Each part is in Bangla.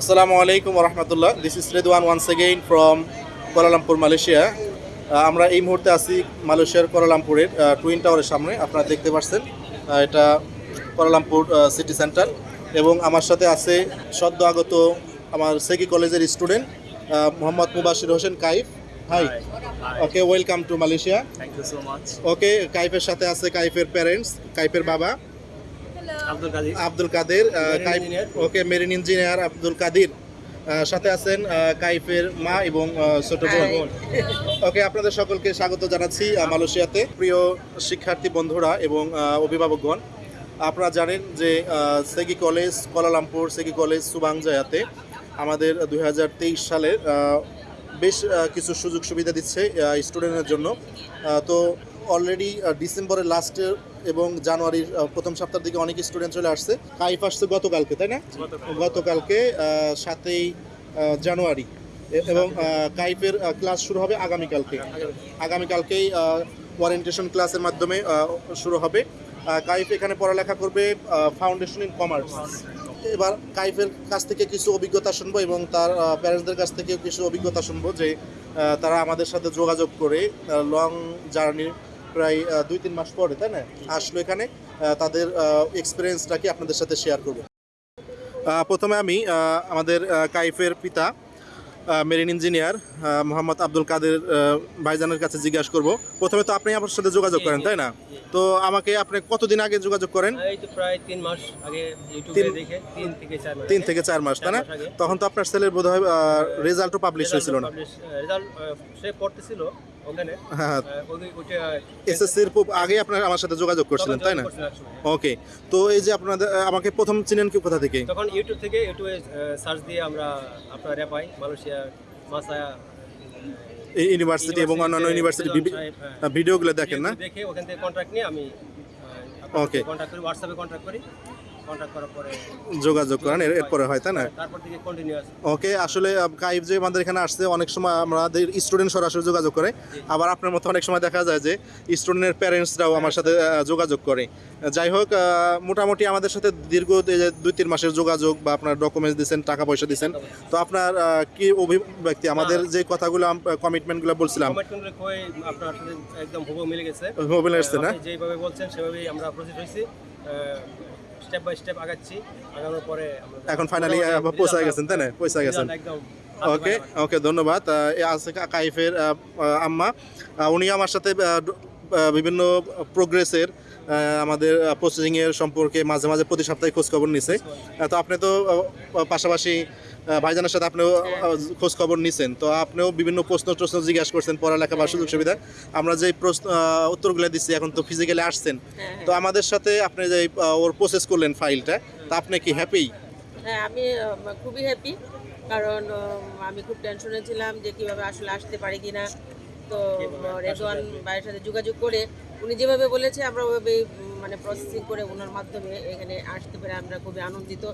আসসালামু আলাইকুম রহমতুল্লাহ this is Redwan once again from Kuala Lumpur Malaysia আমরা এই মুহূর্তে আছি মালয়েশিয়ার কোয়ালালামপুরের টুইন টাওয়ারের সামনে। আপনারা দেখতে পাচ্ছেন এটা কোয়ালালামপুর সিটি সেন্টার এবং আমার সাথে আছে সদ্য আগত আমার সেকি কলেজের student Mohammad Mubashir Hossain Kaif. Hi okay welcome to Malaysia Thank you so much. Okay কাইফের সাথে আছে কাইফের প্যারেন্টস কাইফের বাবা. Abdul Kader. Okay marine engineer Abdul Kadir. সাথে আছেন কাইফের মা এবং ছোট বোন। ওকে আপনাদের সকলকে স্বাগত জানাচ্ছি মালয়েশিয়াতে। প্রিয় শিক্ষার্থী বন্ধুরা এবং অভিভাবকগণ আপনারা জানেন যে SEGi college Kuala Lumpur SEGi college সুবাংজায়াতে আমাদের দু হাজার তেইশ সালের বেশ কিছু সুযোগ সুবিধা দিচ্ছে স্টুডেন্টের জন্য। তো অলরেডি ডিসেম্বরের লাস্টের এবং জানুয়ারির প্রথম সপ্তাহের দিকে অনেক স্টুডেন্ট চলে আসছে। কাইফ আসছে গতকালকে তাই না? গতকালকে সাতই জানুয়ারি। এবং আহ, কাইফের ক্লাস শুরু হবে আগামীকালকে। আগামীকালকেই ওয়ারেন্টেশন ক্লাসের মাধ্যমে শুরু হবে। কাইফ এখানে পড়ালেখা করবে ফাউন্ডেশন ইন কমার্স এবার কাইফের কাছ থেকে কিছু অভিজ্ঞতা শুনব এবং তার প্যারেন্টসদের কাছ থেকেও কিছু অভিজ্ঞতা শুনব যে তারা আমাদের সাথে যোগাযোগ করে লং জার্নি প্রায় দুই তিন মাস পরে তাই না? আসলো এখানে তাদের এক্সপিরিয়েন্সটা কি আপনাদের সাথে শেয়ার করব। প্রথমে আমি আমাদের কাইফের পিতা মেরিন ইঞ্জিনিয়ার মোহাম্মদ আব্দুল কাদের ভাইজানের কাছে জিজ্ঞাসা করব। প্রথমে তো আপনি আমার সাথে যোগাযোগ করেন তাই না? তো আমাকে আপনি কতদিন আগে যোগাযোগ করেন? প্রায় তিন মাস আগে তিন- থেকে চার মাস তাই না। তখন তো আপনার ছেলের বোধ হয় রেজাল্টও পাবলিশ হয়েছিল না? রেজাল্ট সে পড়তেছিল হ্যাঁ। এসএসসির আগে আপনার আমার সাথে যোগাযোগ করছিলেন তাই না? ওকে তো এই যে আপনাদের আমাকে প্রথম চিনেন কি কোথা থেকে? তখন ইউটিউব থেকে ইউটিউবে সার্চ দিয়ে আমরা আপনার রেপাই মালয়েশিয়া মাসায়া এই ইউনিভার্সিটি এবং অন্যান্য ইউনিভার্সিটি হ্যাঁ। ভিডিওগুলো দেখেন না? দেখে ওখান থেকে কন্ট্রাক্ট নিয়ে আমি. কন্ট্যাক্ট করি হোয়াটসঅ্যাপে কন্ট্যাক্ট করি। কন্ট্যাক্ট করার পরে যোগাযোগ করেন এরপরে হয় তাই না? তারপর থেকে কন্টিনিউয়াস ওকে আসলে কাইফ যে আমাদের এখানে আসছে অনেক সময় আমাদের স্টুডেন্ট সরাসরি যোগাযোগ করে। আবার আপনার মতো অনেক সময় দেখা যায় যে স্টুডেন্টের প্যারেন্টসরাও আমার সাথে যোগাযোগ করে। যাই হোক মোটামুটি আমাদের সাথে দীর্ঘ দুই তিন মাসের যোগাযোগ বা আপনার ডকুমেন্টস দিচ্ছেন টাকা পয়সা দিচ্ছেন তো আপনার কি অভিব্যক্তি? আমাদের যে কথাগুলো কমিটমেন্টগুলো বলছিলাম। কমেন্ট কই আপনার সাথে একদম হুবহু মিলে গেছে। না? যেভাবে বলছেন সেভাবেই আমরা স্টেপ বাই স্টেপ আগাচ্ছি আগানোর পরে এখন ফাইনালি পৌঁছায় গেছেন তাই না? পৌঁছায় গেছেন। একদম ওকে ওকে ধন্যবাদ। আছে কাইফের আম্মা উনি আমার সাথে বিভিন্ন প্রোগ্রেসের আমাদের প্রসেসিং এর সম্পর্কে মাঝে মাঝে প্রতি সপ্তাহে খোঁজ খবর নিছে তো আপনি তো পাশাপাশি ভাইজানের সাথে আপনিও খোঁজ খবর নিছেন। তো আপনিও বিভিন্ন প্রশ্ন টশ্ন জিজ্ঞাসা করছেন পড়ালেখা বা সুযোগ সুবিধা। আমরা যে প্রশ্ন উত্তরগুলো দিচ্ছি এখন তো ফিজিক্যালি আসছেন। তো আমাদের সাথে আপনি যে ওর প্রসেস করলেন ফাইলটা তা আপনি কি হ্যাপি হ্যাঁ আমি খুবই হ্যাপি কারণ আমি খুব টেনশনে ছিলাম যে কীভাবে আসলে আসতে পারি কিনা। তো রেজওয়ান ভাইয়ের সাথে যোগাযোগ করে উনি যেভাবে বলেছে আমরা ওইভাবেই মানে প্রসেসিং করে ওনার মাধ্যমে এখানে আসতে পেরে আমরা খুবই আনন্দিত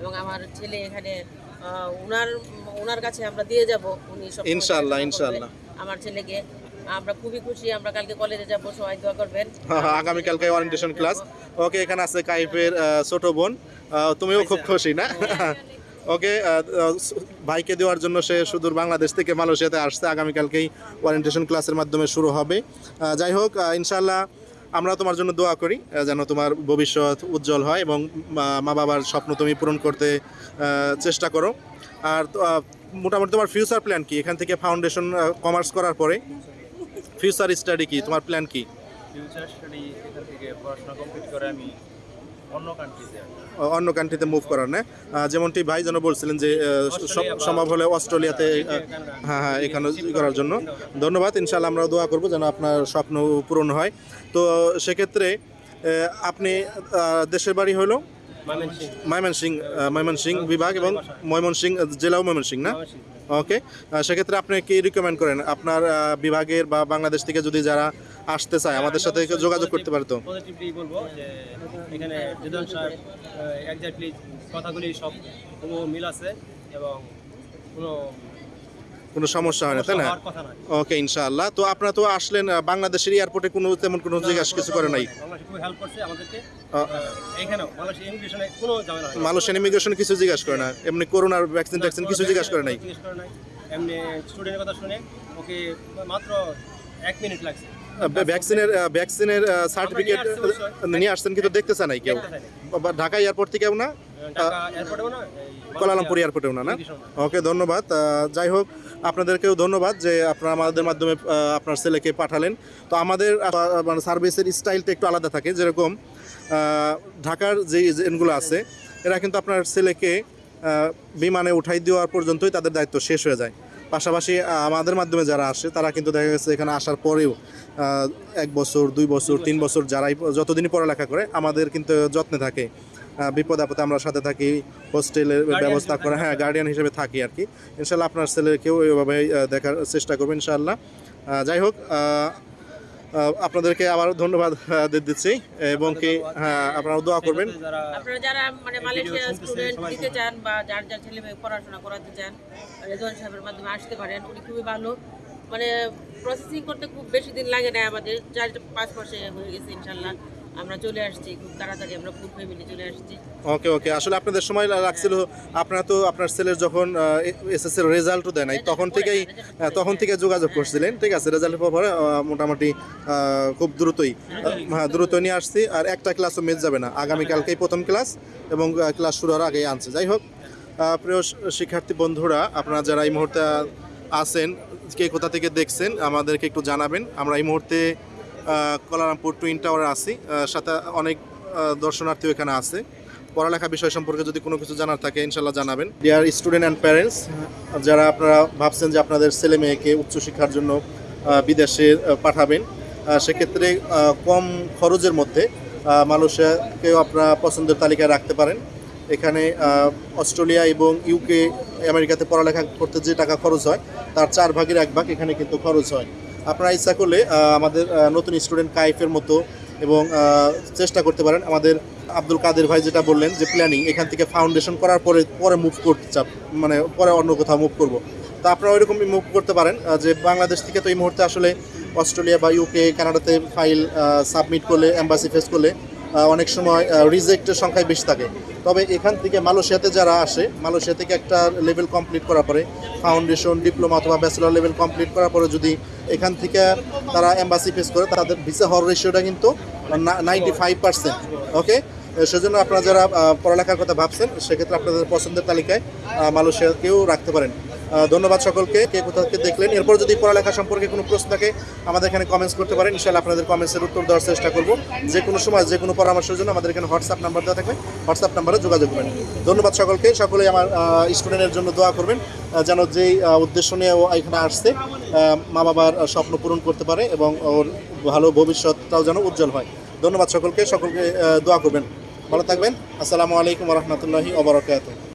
এবং আমার ছেলে এখানে ওনার ওনার কাছে আমরা দিয়ে যাব। উনি সব ইনশাআল্লাহ, ইনশাআল্লাহ। আমার ছেলেকে। আমরা খুবই খুশি আমরা কালকে কলেজে যাব সবাই দোয়া করবেন। হ্যাঁ, হ্যাঁ, আগামীকালকে ওরিয়েন্টেশন ক্লাস ওকে এখানে আছে কাইফের ছোট বোন। তুমিও খুব খুশি না? ওকে ভাইকে দেওয়ার জন্য সে সুদূর বাংলাদেশ থেকে মালয়েশিয়াতে আসছে। আগামীকালকেই ওরিয়েন্টেশন ক্লাসের মাধ্যমে শুরু হবে। যাই হোক ইনশাল্লাহ আমরা তোমার জন্য দোয়া করি যেন তোমার ভবিষ্যৎ উজ্জ্বল হয় এবং মা বাবার স্বপ্ন তুমি পূরণ করতে চেষ্টা করো। আর মোটামুটি তোমার ফিউচার প্ল্যান কি? এখান থেকে ফাউন্ডেশন কমার্স করার পরে ফিউচার স্টাডি কি? তোমার প্ল্যান কি? ফিউচার স্টাডি এখান থেকে পড়াশোনা কমপ্লিট করে আমি অন্য কান্ট্রিতে মুভ করার না? যেমনটি ভাই যেন বলছিলেন যে সম্ভব হলে অস্ট্রেলিয়াতে হ্যাঁ হ্যাঁ এখানে করার জন্য। ধন্যবাদ ইনশাল্লাহ আমরা দোয়া করব যেন আপনার স্বপ্ন পূরণ হয়। তো সেক্ষেত্রে আপনি দেশের বাড়ি হলো ময়মনসিং ময়মনসিং বিভাগ এবং ময়মনসিং জেলাও ময়মনসিং না? ওকে সেক্ষেত্রে আপনি কি রিকমেন্ড করেন? আপনার বিভাগের বা বাংলাদেশ থেকে যদি যারা আসতে চায় আমাদের সাথে যোগাযোগ করতে পারে তো পজিটিভলি বলব যে এখানে যদন সাহেব এক্স্যাক্টলি কথাগুলি সব মিল আছে এবং কোনো কোনো সমস্যা হয় না তাই না? ওকে ইনশাআল্লাহ। তো আপনারা তো আসলেন বাংলাদেশের এয়ারপোর্টে কোনো তেমন কোনো জিজ্ঞাসা কিছু করে নাই। মালয়েশিয়ান ইমিগ্রেশন কিছু জিজ্ঞাসা করে না? এমনি করোনার ভ্যাকসিন ট্যাকসিন কিছু জিজ্ঞাসা করে নাই? জিজ্ঞেস করে নাই। এমনি স্টুডেন্টের কথা শুনে ওকে মাত্র এক মিনিট লাগছে। ভ্যাকসিনের ভ্যাকসিনের সার্টিফিকেট নিয়ে আসছেন কিন্তু দেখতেছে নাই কেউ। ঢাকা এয়ারপোর্ট থেকেও না? কোলালামপুর এয়ারপোর্টেও না? না ওকে ধন্যবাদ। যাই হোক আপনাদেরকেও ধন্যবাদ যে আপনারা আমাদের মাধ্যমে আপনার ছেলেকে পাঠালেন। তো আমাদের মানে সার্ভিসের স্টাইলটা একটু আলাদা থাকে। যেরকম ঢাকার যে এজেন্টগুলো আছে এরা কিন্তু আপনার ছেলেকে বিমানে উঠাই দেওয়ার পর্যন্তই তাদের দায়িত্ব শেষ হয়ে যায়। পাশাপাশি আমাদের মাধ্যমে যারা আসে তারা কিন্তু দেখা গেছে এখানে আসার পরেও এক বছর দুই বছর তিন বছর যারাই যতদিনই পড়ালেখা করে আমাদের কিন্তু যত্নে থাকে। বিপদ আপদে আমরা সাথে থাকি হোস্টেলের ব্যবস্থা করে হ্যাঁ গার্ডিয়ান হিসেবে থাকি আর কি। ইনশাল্লাহ আপনার ছেলেকেও এইভাবে আহ, দেখার চেষ্টা করব ইনশাল্লাহ যাই হোক আপনাদেরকে আবার ধন্যবাদ দিচ্ছি এবং কি হ্যাঁ আপনারা দোয়া করবেন। আপনারা যারা মানে মালয়েশিয়া স্টুডেন্ট দিতে চান বা যার যার ছেলে মেয়ে পড়াশোনা করাতে চান রেজন সাহেবের মাধ্যমে আসতে পারেন উনি খুবই ভালো। মানে প্রসেসিং করতে খুব বেশি দিন লাগে না আমাদের চার পাঁচ মাসে হয়ে গেছে ইনশাল্লাহ আমরা চলে আসছি খুব তাড়াতাড়ি আমরা ফুল ফ্যামিলি চলে আসছি। ওকে ওকে আসলে আপনাদের সময় লাগছিল আপনারা তো আপনার ছেলের যখন এসএসসি এর রেজাল্টও দেয় নাই তখন থেকেই হ্যাঁ, তখন থেকে যোগাযোগ করছিলেন ঠিক আছে? রেজাল্টের পরে মোটামুটি খুব দ্রুতই হ্যাঁ দ্রুত নিয়ে আসছি আর একটা ক্লাসও মিস যাবে না। আগামীকালকেই প্রথম ক্লাস এবং ক্লাস শুরু হওয়ার আগেই আনছে। যাই হোক প্রিয় শিক্ষার্থী বন্ধুরা আপনারা যারা এই মুহূর্তে আছেন কে কোথা থেকে দেখছেন আমাদেরকে একটু জানাবেন। আমরা এই মুহূর্তে কলারামপুর টুইন টাওয়ারে আছি। সাথে অনেক দর্শনার্থীও এখানে আছে। পড়ালেখা বিষয় সম্পর্কে যদি কোনো কিছু জানার থাকে ইনশাল্লাহ জানাবেন। ডিয়ার স্টুডেন্ট অ্যান্ড প্যারেন্টস যারা আপনারা ভাবছেন যে আপনাদের ছেলে মেয়েকে উচ্চশিক্ষার জন্য বিদেশে পাঠাবেন সেক্ষেত্রে কম খরচের মধ্যে মালয়েশিয়াকেও আপনারা পছন্দের তালিকায় রাখতে পারেন। এখানে অস্ট্রেলিয়া এবং ইউকে আমেরিকাতে পড়ালেখা করতে যে টাকা খরচ হয়, তার চার ভাগের এক ভাগ এখানে কিন্তু খরচ হয়। আপনারা ইচ্ছা করলে আমাদের নতুন স্টুডেন্ট কাইফের মতো এবং চেষ্টা করতে পারেন। আমাদের আব্দুল কাদের ভাই যেটা বললেন যে প্ল্যানিং এখান থেকে ফাউন্ডেশন করার পরে পরে মুভ করতে চাপ মানে পরে অন্য কোথাও মুভ করব। তা আপনারা ওইরকমই মুভ করতে পারেন যে, বাংলাদেশ থেকে তো এই মুহূর্তে আসলে অস্ট্রেলিয়া বা ইউকে কানাডাতে ফাইল সাবমিট করলে অ্যাম্বাসি ফেস করলে অনেক সময় রিজেক্টের সংখ্যায় বেশি থাকে। তবে এখান থেকে মালয়েশিয়াতে যারা আসে, মালয়েশিয়া থেকে একটা লেভেল কমপ্লিট করার পরে ফাউন্ডেশন ডিপ্লোমা অথবা ব্যাচেলর লেভেল কমপ্লিট করার পরে যদি এখান থেকে তারা এম্বাসি ফেস করে, তাদের ভিসা হওয়ার রেশিওটা কিন্তু নাইনটি ফাইভ পার্সেন্ট ওকে সেজন্য আপনারা যারা পড়ালেখার কথা ভাবছেন, সেক্ষেত্রে আপনাদের পছন্দের তালিকায় মালয়েশিয়াকেও রাখতে পারেন। ধন্যবাদ সকলকে। কে কোথা থেকে দেখলেন? এরপর যদি পড়ালেখা সম্পর্কে কোনো প্রশ্ন থাকে, আমাদের এখানে কমেন্টস করতে পারেন। ইনশাআল্লাহ আপনাদের কমেন্টসের উত্তর দেওয়ার চেষ্টা করব। যে কোনো সময়, যে কোনো পরামর্শের জন্য আমাদের এখানে হোয়াটসঅ্যাপ নাম্বার দেওয়া থাকবে। হোয়াটসঅ্যাপ নাম্বারে যোগাযোগ করবেন। ধন্যবাদ সকলকে। সকলে আমার স্টুডেন্টের জন্য দোয়া করবেন যেন যেই উদ্দেশ্য নিয়ে ও এখানে আসছে মা বাবার স্বপ্ন পূরণ করতে পারে এবং ওর ভালো ভবিষ্যৎটাও যেন উজ্জ্বল হয়। ধন্যবাদ সকলকে। সকলকে দোয়া করবেন। ভালো থাকবেন। আসসালামু আলাইকুম রহমতুল্লাহি ওবরাকাতুহ